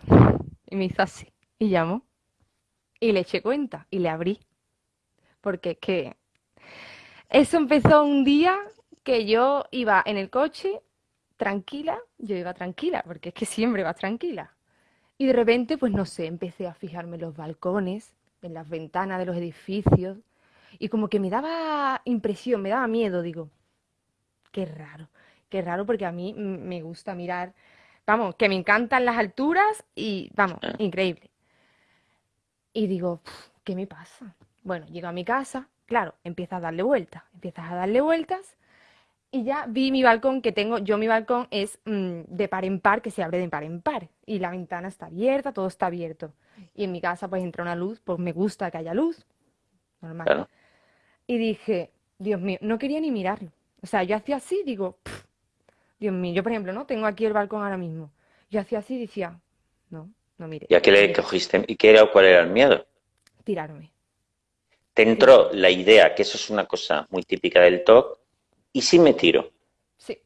y me hizo así. Y llamó. Y le eché cuenta y le abrí. Porque es que eso empezó un día que yo iba en el coche tranquila, yo iba tranquila, porque es que siempre vas tranquila. Y de repente, pues no sé, empecé a fijarme en los balcones, en las ventanas de los edificios, y como que me daba impresión, me daba miedo, digo, qué raro, qué raro, porque a mí me gusta mirar, vamos, que me encantan las alturas y, vamos, increíble. Y digo, ¿qué me pasa? Bueno, llego a mi casa, claro, empiezas a darle vueltas, empiezas a darle vueltas y ya vi mi balcón que tengo, yo mi balcón es mm, de par en par, que se abre de par en par y la ventana está abierta, todo está abierto. Y en mi casa pues entra una luz, pues me gusta que haya luz, normal. Y dije, Dios mío, no quería ni mirarlo. O sea, yo hacía así, digo, Dios mío, yo por ejemplo, ¿no? Tengo aquí el balcón ahora mismo. Yo hacía así y decía, no, no mire. ¿Y a qué le cogiste? ¿Y qué era, cuál era el miedo? Tirarme. Te entró la idea, que eso es una cosa muy típica del TOC, ¿y si me tiro? Sí.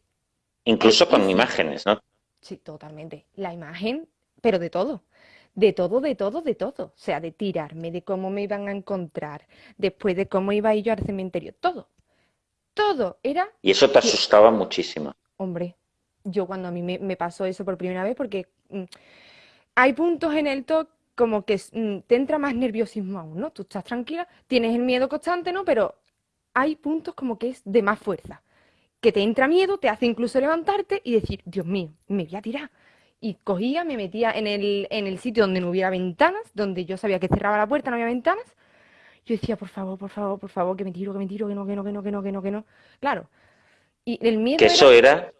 Incluso con imágenes, ¿no? Sí, totalmente. La imagen, pero de todo. De todo, de todo, de todo. O sea, de tirarme, de cómo me iban a encontrar, después de cómo iba a ir yo al cementerio. Todo. Todo era... Y eso te asustaba muchísimo. Hombre, yo cuando a mí me, pasó eso por primera vez, porque mm, hay puntos en el TOC como que mm, te entra más nerviosismo aún, ¿no? Tú estás tranquila, tienes el miedo constante, ¿no? Pero hay puntos como que es de más fuerza, que te entra miedo, te hace incluso levantarte y decir, Dios mío, me voy a tirar. Y cogía, me metía en el, en el sitio donde no hubiera ventanas, donde yo sabía que cerraba la puerta, no había ventanas. Yo decía, por favor, por favor, por favor, que me tiro, que me tiro, que no, que no, que no, que no, que no, que no. Claro. Y el miedo. Que eso era,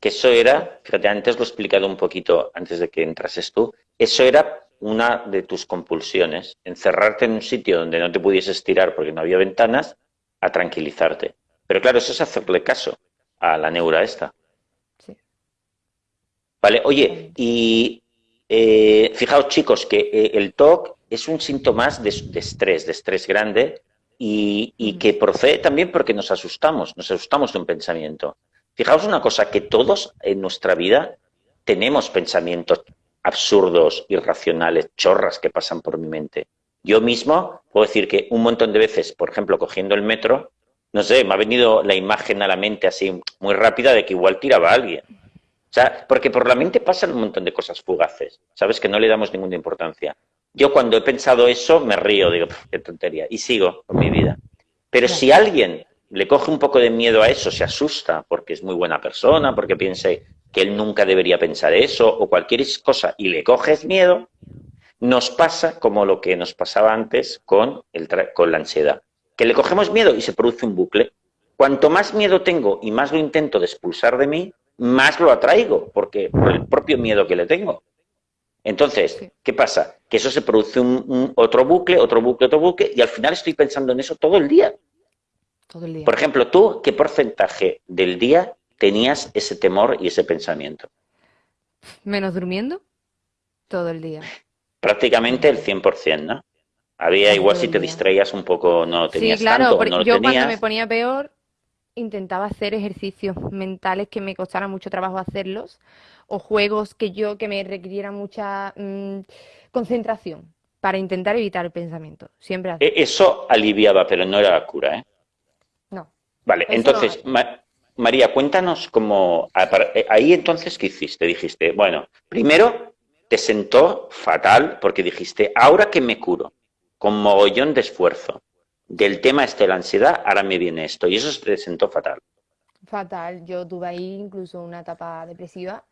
que eso era, fíjate, antes lo he explicado un poquito antes de que entrases tú, eso era una de tus compulsiones, encerrarte en un sitio donde no te pudieses tirar porque no había ventanas, a tranquilizarte. Pero claro, eso es hacerle caso a la neura esta. Sí. Vale, oye, y eh, fijaos chicos que eh, el TOC es un síntoma de, de estrés, de estrés grande y, y que procede también porque nos asustamos, nos asustamos de un pensamiento. Fijaos una cosa, que todos en nuestra vida tenemos pensamientos absurdos, irracionales, chorras que pasan por mi mente. Yo mismo puedo decir que un montón de veces, por ejemplo, cogiendo el metro, no sé, me ha venido la imagen a la mente así muy rápida de que igual tiraba a alguien. O sea, porque por la mente pasan un montón de cosas fugaces, ¿sabes? Que no le damos ninguna importancia. Yo cuando he pensado eso me río, digo, qué tontería, y sigo con mi vida. Pero si alguien le coge un poco de miedo a eso, se asusta porque es muy buena persona, porque piense que él nunca debería pensar eso o cualquier cosa y le coges miedo, nos pasa como lo que nos pasaba antes con, el con la ansiedad, que le cogemos miedo y se produce un bucle. Cuanto más miedo tengo y más lo intento de expulsar de mí, más lo atraigo, porque por el propio miedo que le tengo. Entonces, ¿qué pasa? Que eso se produce un, otro bucle, otro bucle, otro bucle, y al final estoy pensando en eso todo el día. Todo el día. Por ejemplo, tú, ¿qué porcentaje del día tenías ese temor y ese pensamiento? Menos durmiendo, todo el día. Prácticamente el 100%, ¿no? Había igual si te distraías un poco, no tenías sí, claro, tanto, yo cuando me ponía peor intentaba hacer ejercicios mentales que me costara mucho trabajo hacerlos o juegos que yo que me requirieran mucha mm, concentración para intentar evitar el pensamiento. Siempre e, Eso aliviaba, pero no era la cura, ¿eh? No. Vale, entonces, María, cuéntanos cómo... Eh, ahí entonces, ¿qué hiciste? Dijiste, bueno, primero te sentó fatal porque dijiste, ahora que me curo, con mogollón de esfuerzo, del tema este de la ansiedad, ahora me viene esto. Y eso te sentó fatal. Fatal. Yo tuve ahí incluso una etapa depresiva.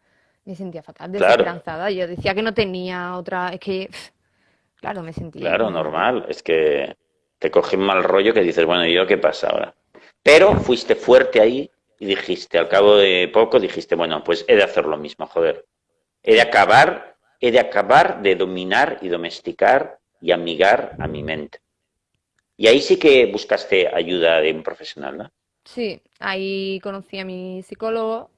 Me sentía fatal, desesperanzada. Yo decía que no tenía otra... Es que, claro, me sentía... Claro, normal. Es que te coge un mal rollo que dices, bueno, ¿y yo qué pasa ahora? Pero fuiste fuerte ahí y dijiste, al cabo de poco, dijiste, bueno, pues he de hacer lo mismo, joder. He de acabar, he de acabar de dominar y domesticar y amigar a mi mente. Y ahí sí que buscaste ayuda de un profesional, ¿no? Sí, ahí conocí a mi psicólogo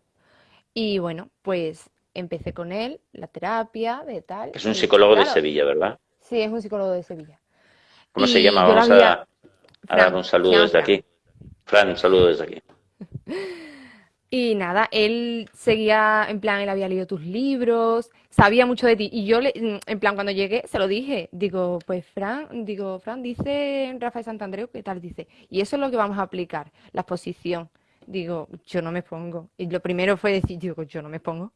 y bueno, pues empecé con él, la terapia, de tal. Es un psicólogo de Sevilla, ¿verdad? Sí, es un psicólogo de Sevilla. ¿Cómo se llama? Vamos a, dar un saludo desde aquí. Fran, un saludo desde aquí. Y nada, él seguía, en plan, él había leído tus libros, sabía mucho de ti. Y yo, le, en plan, cuando llegué, se lo dije. Digo, pues Fran, digo, Fran, dice Rafael Santandreu, ¿qué tal? Dice, y eso es lo que vamos a aplicar, la exposición. Digo, yo no me pongo. Y lo primero fue decir, digo, yo no me pongo.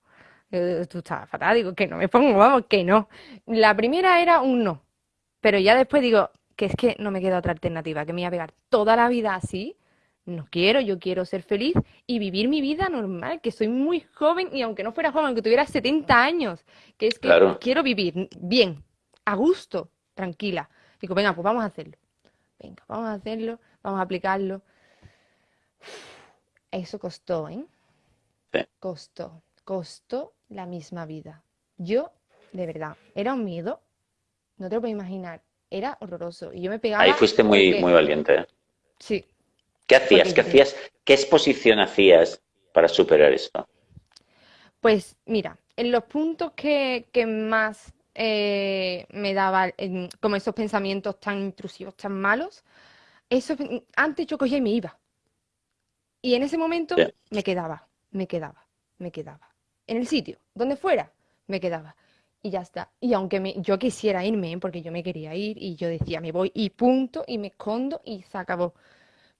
Tú estás fatal, digo, que no me pongo, vamos, que no. La primera era un no. Pero ya después digo, que es que no me queda otra alternativa, que me iba a pegar toda la vida así no quiero, yo quiero ser feliz y vivir mi vida normal, que soy muy joven y aunque no fuera joven, aunque tuviera 70 años, que es que quiero vivir bien, a gusto, tranquila. Digo, venga, pues vamos a hacerlo. Venga, vamos a hacerlo, vamos a aplicarlo. Eso costó, ¿eh? Costó, costó la misma vida. Yo, de verdad, era un miedo, no te lo puedo imaginar, era horroroso. Y yo me pegaba. Ahí fuiste muy, muy valiente. ¿eh? Sí. ¿Qué hacías? ¿Qué hacías? ¿Qué exposición hacías para superar esto? Pues mira, en los puntos que, más eh, me daba como esos pensamientos tan intrusivos, tan malos, eso, antes yo cogía y me iba. Y en ese momento me quedaba, me quedaba, me quedaba. En el sitio, donde fuera, me quedaba. Y ya está. Y aunque me, yo quisiera irme, porque yo me quería ir, y yo decía, me voy y punto, y me escondo, y se acabó.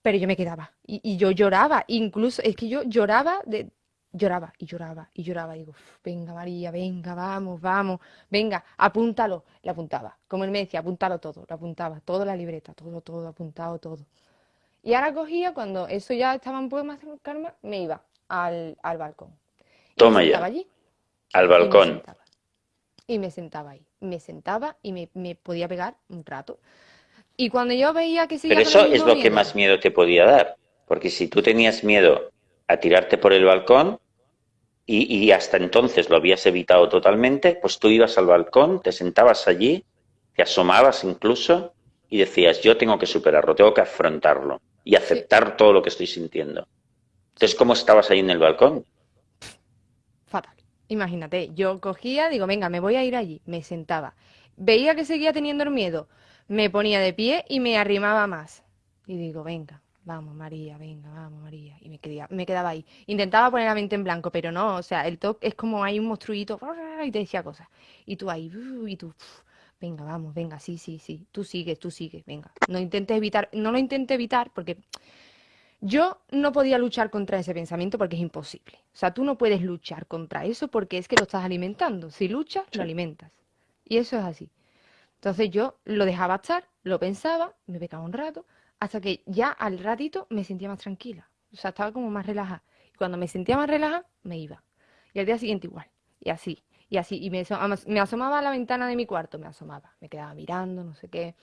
Pero yo me quedaba. Y, y yo lloraba, incluso, es que yo lloraba de, lloraba y lloraba y lloraba. Y digo, venga María, venga, vamos, vamos, venga, apúntalo. Le apuntaba. Como él me decía, apúntalo todo. Lo apuntaba, toda la libreta, todo, todo, apuntado, todo. Y ahora cogía, cuando eso ya estaba un poco más calma, me iba al, al balcón. Toma me ya. allí. Al balcón. Y me, sentaba, ahí. Me sentaba y me, me, podía pegar un rato. Y cuando yo veía que Pero eso es lo que más miedo te podía dar. Porque si tú tenías miedo a tirarte por el balcón, y, hasta entonces lo habías evitado totalmente, pues tú ibas al balcón, te sentabas allí, te asomabas incluso y decías, yo tengo que superarlo, tengo que afrontarlo y aceptar todo lo que estoy sintiendo. Entonces, ¿cómo estabas ahí en el balcón? Fatal. Imagínate, yo cogía, digo, venga, me voy a ir allí, me sentaba. Veía que seguía teniendo el miedo, me ponía de pie y me arrimaba más. Y digo, venga, vamos María, venga, vamos María. Y me quedaba, me quedaba ahí. Intentaba poner la mente en blanco, pero no, o sea, el toque es como hay un monstruito y te decía cosas. Y tú ahí, y tú, venga, vamos, venga, sí, sí, sí, tú sigues, tú sigues, venga. No intentes evitar, no lo intentes evitar porque yo no podía luchar contra ese pensamiento porque es imposible. O sea, tú no puedes luchar contra eso porque es que lo estás alimentando. Si luchas, lo alimentas. Y eso es así. Entonces yo lo dejaba estar, lo pensaba, me pegaba un rato, hasta que ya al ratito me sentía más tranquila. O sea, estaba como más relajada. Y cuando me sentía más relajada, me iba. Y al día siguiente igual. Y así, y así. Y me, me asomaba a la ventana de mi cuarto, me asomaba. Me quedaba mirando, no sé qué.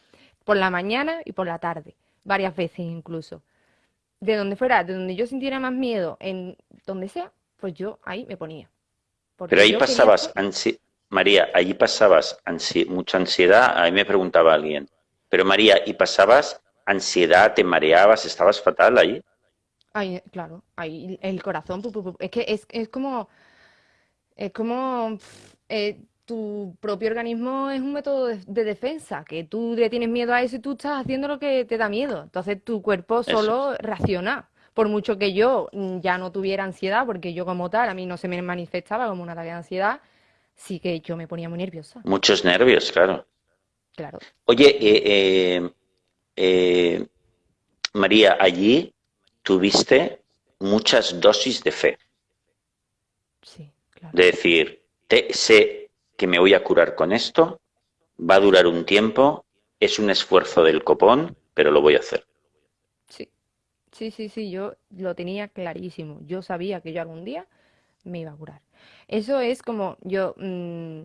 Por la mañana y por la tarde. Varias veces incluso. De donde fuera, de donde yo sintiera más miedo, en donde sea, pues yo ahí me ponía. Pero ahí pasabas, María, allí pasabas mucha ansiedad. A mí me preguntaba alguien, pero María, ¿y pasabas ansiedad, te mareabas, estabas fatal ahí. Ahí, claro, ahí el corazón, es que es, es como, es como eh, tu propio organismo es un método de, defensa, que tú le tienes miedo a eso y tú estás haciendo lo que te da miedo. Entonces tu cuerpo solo reacciona. Por mucho que yo ya no tuviera ansiedad, porque yo como tal, a mí no se me manifestaba como una tarea de ansiedad, sí que yo me ponía muy nerviosa. Muchos nervios, claro. Claro. Oye, eh, eh eh, María, allí tuviste muchas dosis de fe. Sí, claro. De decir, te, sé que me voy a curar con esto, va a durar un tiempo, es un esfuerzo del copón, pero lo voy a hacer. Sí, sí, sí, sí, yo lo tenía clarísimo. Yo sabía que yo algún día me iba a curar. Eso es como yo, mm,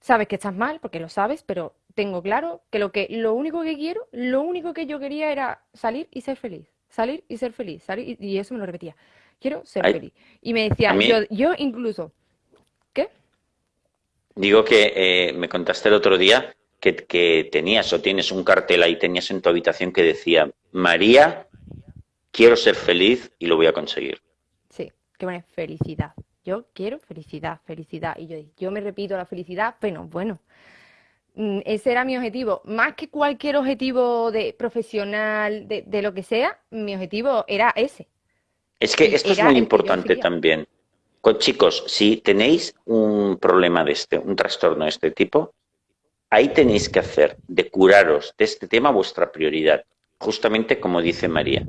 sabes que estás mal, porque lo sabes, pero tengo claro que lo que lo único que quiero, lo único que yo quería era salir y ser feliz, salir y ser feliz, salir y, eso me lo repetía. Quiero ser feliz. Y me decía, yo, yo incluso, ¿qué? Digo que eh, me contaste el otro día que, que tenías o tienes un cartel ahí, tenías en tu habitación que decía, María, quiero ser feliz y lo voy a conseguir. Que pone felicidad. Yo quiero felicidad, felicidad. Y yo, yo me repito la felicidad, pero bueno, Mm, ese era mi objetivo. Más que cualquier objetivo de profesional, de, lo que sea, mi objetivo era ese. Es que esto es muy importante también. Con, chicos, si tenéis un problema de este, un trastorno de este tipo, ahí tenéis que hacer de curaros de este tema vuestra prioridad, justamente como dice María.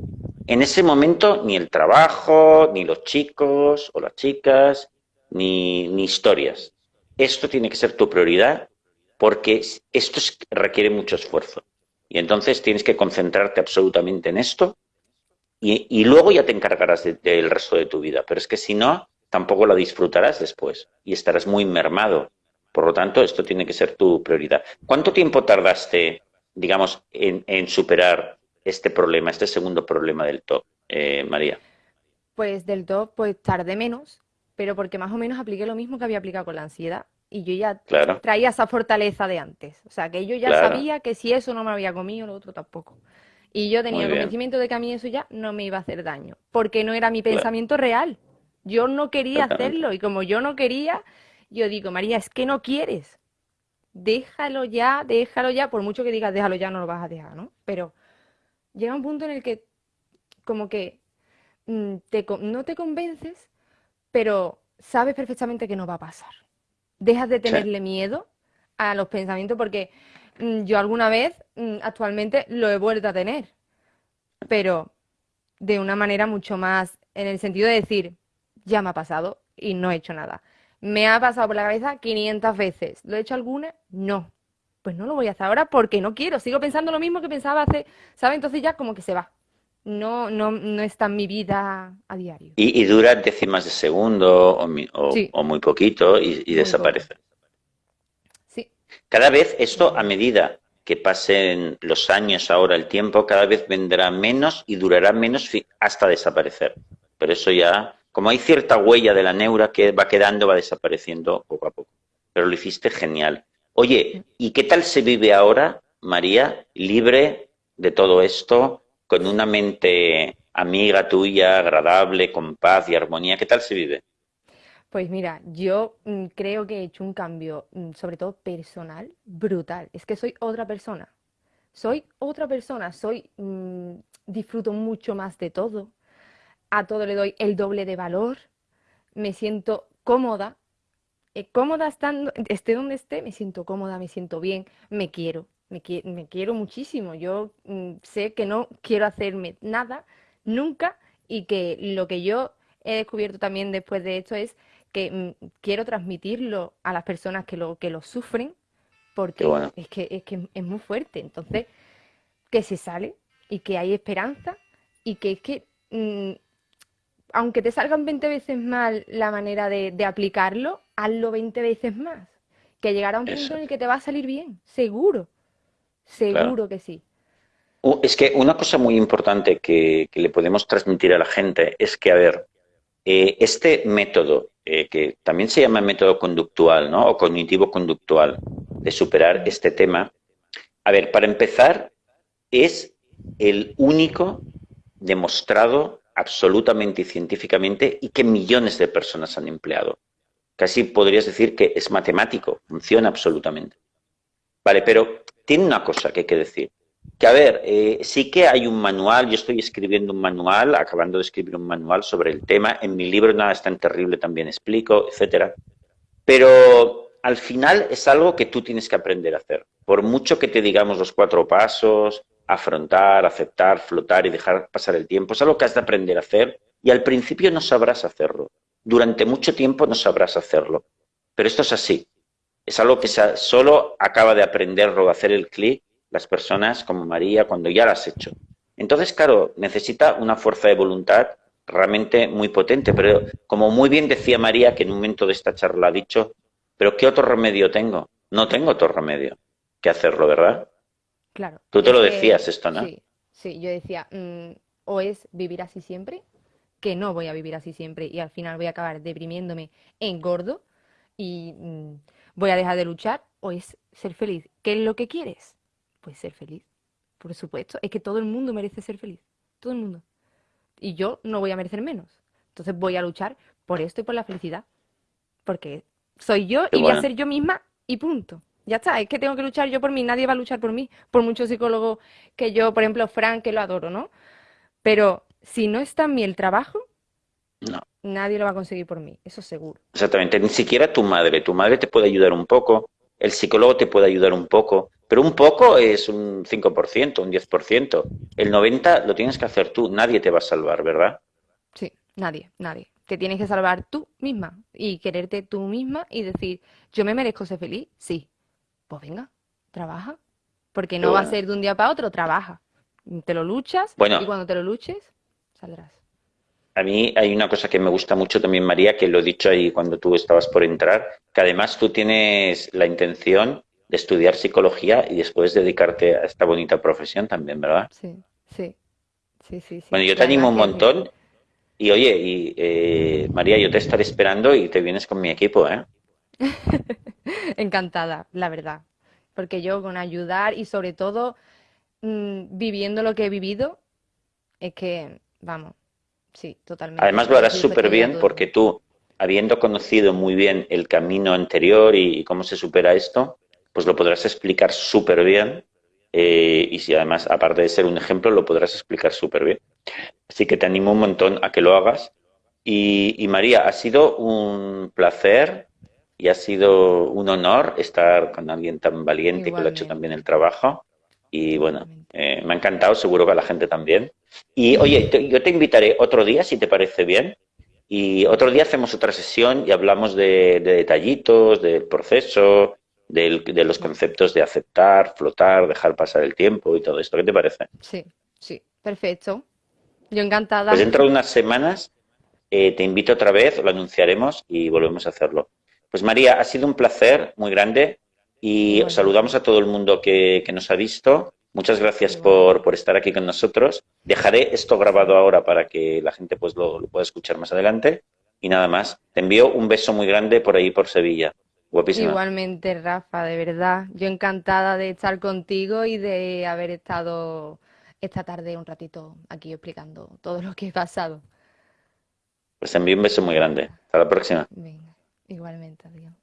En ese momento ni el trabajo, ni los chicos o las chicas, ni, ni historias. Esto tiene que ser tu prioridad porque esto requiere mucho esfuerzo. Y entonces tienes que concentrarte absolutamente en esto y, luego ya te encargarás del resto de tu vida. Pero es que si no, tampoco la disfrutarás después y estarás muy mermado Por lo tanto, esto tiene que ser tu prioridad. ¿Cuánto tiempo tardaste, digamos, en, superar este problema, este segundo problema del top, eh, María? Pues del top, pues tardé menos, pero porque más o menos apliqué lo mismo que había aplicado con la ansiedad. Y yo ya traía esa fortaleza de antes. O sea, que yo ya sabía que si eso no me había comido, lo otro tampoco. Y yo tenía el convencimiento de que a mí eso ya no me iba a hacer daño, porque no era mi pensamiento real. Yo no quería hacerlo y como yo no quería, yo digo, María, es que no quieres. Déjalo ya, déjalo ya, por mucho que digas déjalo ya, no lo vas a dejar, ¿no? Pero llega un punto en el que como que mm, no te convences, pero sabes perfectamente que no va a pasar. Dejas de tenerle miedo a los pensamientos porque Mm, yo alguna vez mm, actualmente lo he vuelto a tener, pero de una manera mucho más en el sentido de decir, ya me ha pasado y no he hecho nada. Me ha pasado por la cabeza 500 veces. ¿Lo he hecho alguna? No. Pues no lo voy a hacer ahora porque no quiero. Sigo pensando lo mismo que pensaba hace, ¿sabes? Entonces ya como que se va. No, no, no está en mi vida a diario. Y, dura décimas de segundo o, muy poquito y, desaparece. Cada vez esto, a medida que pasen los años, ahora el tiempo, cada vez vendrá menos y durará menos hasta desaparecer. Pero eso ya, como hay cierta huella de la neura que va quedando, va desapareciendo poco a poco. Pero lo hiciste genial. Oye, ¿y qué tal se vive ahora, María, libre de todo esto, con una mente amiga tuya, agradable, con paz y armonía? ¿Qué tal se vive? Pues mira, yo mm, creo que he hecho un cambio, mm, sobre todo personal, brutal. Es que soy otra persona. Soy otra persona, soy, mm, disfruto mucho más de todo. A todo le doy el doble de valor. Me siento cómoda. Eh, cómoda estando, esté donde esté, me siento cómoda, me siento bien, me quiero, me, me quiero muchísimo. Yo sé que no quiero hacerme nada nunca y que lo que yo he descubierto también después de esto es que mm, quiero transmitirlo a las personas que lo, que lo sufren, porque es, que, es que es muy fuerte. Entonces, que se sale y que hay esperanza y que es que, mm, aunque te salgan 20 veces mal la manera de, aplicarlo, hazlo 20 veces más. Que llegará un punto en el que te va a salir bien, seguro. Seguro que sí. Es que una cosa muy importante que, que, le podemos transmitir a la gente es que, a ver, eh, este método, eh, que también se llama método conductual ¿no? o cognitivo-conductual, de superar este tema, a ver, para empezar, es el único demostrado absolutamente y científicamente y que millones de personas han empleado. Casi podrías decir que es matemático, funciona absolutamente. Vale, pero tiene una cosa que hay que decir que a ver, eh, sí que hay un manual, yo estoy escribiendo un manual, acabando de escribir un manual sobre el tema, en mi libro Nada es tan terrible también explico, etcétera, pero al final es algo que tú tienes que aprender a hacer. Por mucho que te digamos los cuatro pasos, afrontar, aceptar, flotar y dejar pasar el tiempo, es algo que has de aprender a hacer y al principio no sabrás hacerlo. Durante mucho tiempo no sabrás hacerlo. Pero esto es así. Es algo que solo acaba de aprenderlo, hacer el clic las personas como María cuando ya las has hecho. Entonces, claro, necesita una fuerza de voluntad realmente muy potente, pero como muy bien decía María, que en un momento de esta charla ha dicho, pero ¿qué otro remedio tengo? No tengo otro remedio que hacerlo, ¿verdad? Claro. Tú te lo decías esto, ¿no? Sí, sí, yo decía, mm, o es vivir así siempre, que no voy a vivir así siempre y al final voy a acabar deprimiéndome en gordo y mm, voy a dejar de luchar, o es ser feliz. ¿Qué es lo que quieres? pues ser feliz. Por supuesto, es que todo el mundo merece ser feliz. Todo el mundo. Y yo no voy a merecer menos. Entonces voy a luchar por esto y por la felicidad. Porque soy yo y voy a ser yo misma y punto. Ya está, es que tengo que luchar yo por mí, nadie va a luchar por mí, por muchos psicólogos que yo, por ejemplo, Frank, que lo adoro, ¿no? Pero si no está en mí el trabajo, no. nadie lo va a conseguir por mí, eso seguro. Exactamente, ni siquiera tu madre, tu madre te puede ayudar un poco, el psicólogo te puede ayudar un poco, pero un poco es un 5%, un 10%. El 90% lo tienes que hacer tú, nadie te va a salvar, ¿verdad? Sí, nadie, nadie. Te tienes que salvar tú misma y quererte tú misma y decir, yo me merezco ser feliz, sí. Pues venga, trabaja. Porque no va a ser de un día para otro, trabaja. Te lo luchas y cuando te lo luches, saldrás. a mí hay una cosa que me gusta mucho también, María, que lo he dicho ahí cuando tú estabas por entrar, que además tú tienes la intención de estudiar psicología y después dedicarte a esta bonita profesión también, ¿verdad? Sí, sí, sí, sí. Bueno, yo te animo un montón y oye, y, eh, María, yo te estaré esperando y te vienes con mi equipo, ¿eh? Encantada, la verdad, porque yo con ayudar y sobre todo mm, viviendo lo que he vivido, es que, vamos, sí, totalmente. Además lo harás súper bien porque tú, habiendo conocido muy bien el camino anterior y cómo se supera esto, pues lo podrás explicar súper bien. Eh, y si además, aparte de ser un ejemplo, lo podrás explicar súper bien. Así que te animo un montón a que lo hagas. Y, María, ha sido un placer y ha sido un honor estar con alguien tan valiente que lo ha hecho también el trabajo. Y bueno, eh, me ha encantado, seguro que a la gente también. Y oye, yo te invitaré otro día, si te parece bien. Y otro día hacemos otra sesión y hablamos de detallitos, del proceso, de los conceptos de aceptar, flotar, dejar pasar el tiempo y todo esto. ¿Qué te parece? Sí, sí, perfecto. Yo encantada. Pues dentro de unas semanas eh, te invito otra vez, lo anunciaremos y volvemos a hacerlo. Pues María, ha sido un placer muy grande y saludamos a todo el mundo que, nos ha visto. Muchas gracias por, por, estar aquí con nosotros. Dejaré esto grabado ahora para que la gente pues lo pueda escuchar más adelante. Y nada más, te envío un beso muy grande por ahí, por Sevilla. Igualmente, Rafa, de verdad. Yo encantada de estar contigo y de haber estado esta tarde un ratito aquí explicando todo lo que he pasado. Pues envío un beso muy grande. Hasta la próxima. igualmente, adiós.